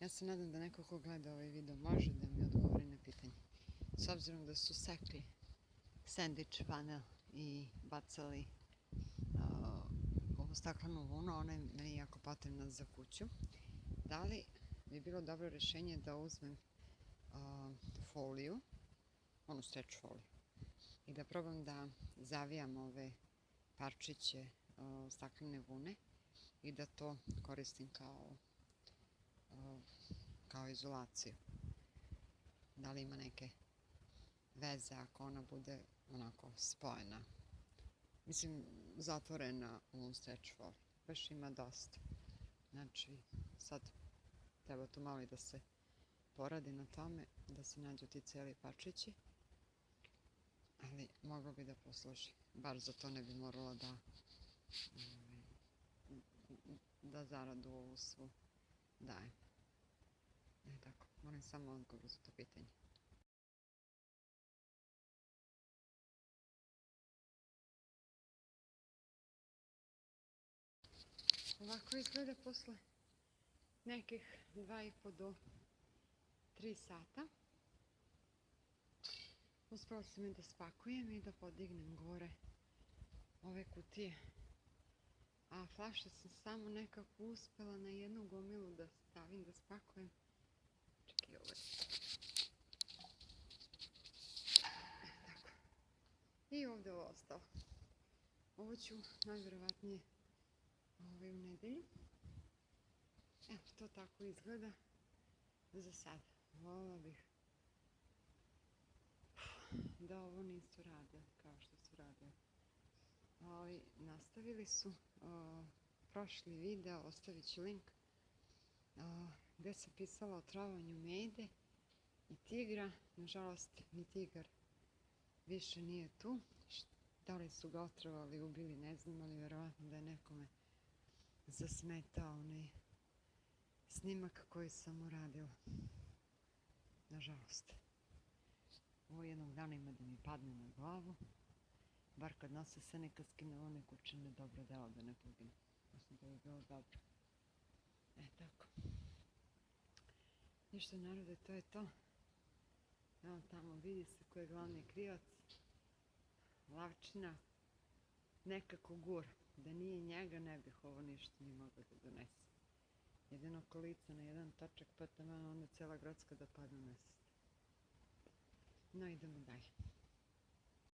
Ja se nadam da neko ko gleda ovaj video može da mi odgovori na pitanje. S obzirom da su sekli sandvič panel i bacali uh, ovu staklenu vunu, ona je meni jako potrebna za kuću. Da li bi bilo dobro rješenje da uzmem foliju, onu stretch foliju, i da probam da zavijam ove parčiće staklene vune i da to koristim kao kao izolaciju. Da li ima neke veze ako ona bude onako spojena. Mislim, zatvorena u stretch for. Baš ima dosta. Znači, sad treba tu malo i da se poradi na tome, da se nađu ti cijeli pačići. Ali moglo bi da posluži. Bar za to ne bi moralo da ovaj, da zaradu ovu svu dajem. Moram samo odgovor za to pitanje. Ovako izgleda posle nekih dva i po do tri sata. Uspela sam i da spakujem i da podignem gore ove kutije. A flaše sam samo nekako uspela na jednu gomilu da stavim, da spakujem. Čekaj, ovo je. E, tako. I ovdje ovo ostalo. Ovo ću najvjerovatnije ovaj, u nedelju. Evo, to tako izgleda za sad. Volila bih da ovo nisu radili kao što su radili. Ovi, nastavili su prošli video, ostavit ću link, gdje se pisalo o travanju mede i tigra. Nažalost, ni tigar više nije tu. Da li su ga otrovali, ubili, ne znam, ali vjerovatno da je nekome zasmetao onaj snimak koji sam uradio. Nažalost. Ovo jednog dana ima da mi padne na glavu. Bar kad nose se neka skine one kućine dobro delo da ne pogine. Mislim da bi bilo dobro. E tako. Ništa narode, to je to. Evo tamo vidi se ko je glavni krivac. Lavčina nekako gura. Da nije njega ne bih ovo ništa ni mogla da donese. Jedino kolica na jedan tačak pa tamo onda cijela gradska da padne nesest. No idemo dalje.